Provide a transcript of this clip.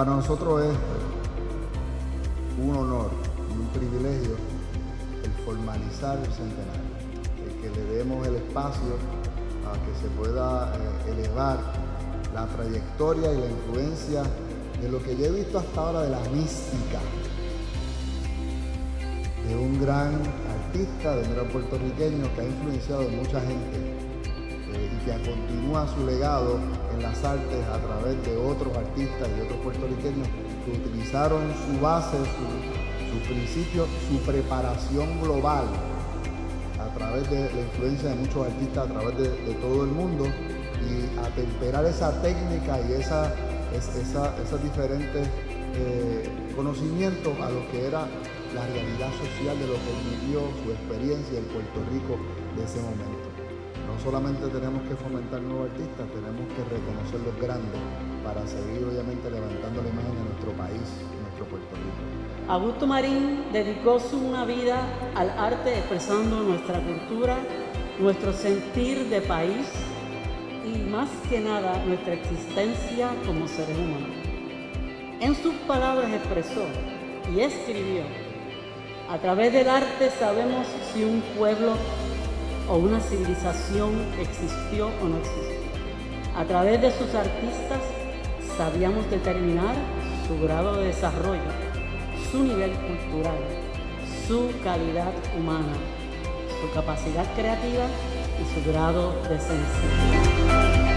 Para nosotros es un honor y un privilegio el formalizar el centenario, el que le demos el espacio a que se pueda eh, elevar la trayectoria y la influencia de lo que yo he visto hasta ahora de la mística de un gran artista, de un gran puertorriqueño que ha influenciado a mucha gente y que continúa su legado en las artes a través de otros artistas y otros puertorriqueños que utilizaron su base, su, principio, su preparación global a través de la influencia de muchos artistas a través de, todo el mundo y atemperar esa técnica y esa, esa, esos diferentes eh, conocimientos a lo que era la realidad social de lo que vivió, su experiencia, el Puerto Rico de ese momento. No solamente tenemos que fomentar nuevos artistas, tenemos que reconocer los grandes para seguir obviamente levantando la imagen de nuestro país, nuestro Puerto Rico. Augusto Marín dedicó su una vida al arte expresando nuestra cultura, nuestro sentir de país y más que nada nuestra existencia como seres humanos. En sus palabras expresó y escribió a través del arte sabemos si un pueblo o una civilización existió o no existió. A través de sus artistas sabíamos determinar su grado de desarrollo, su nivel cultural, su calidad humana, su capacidad creativa y su grado de sensibilidad.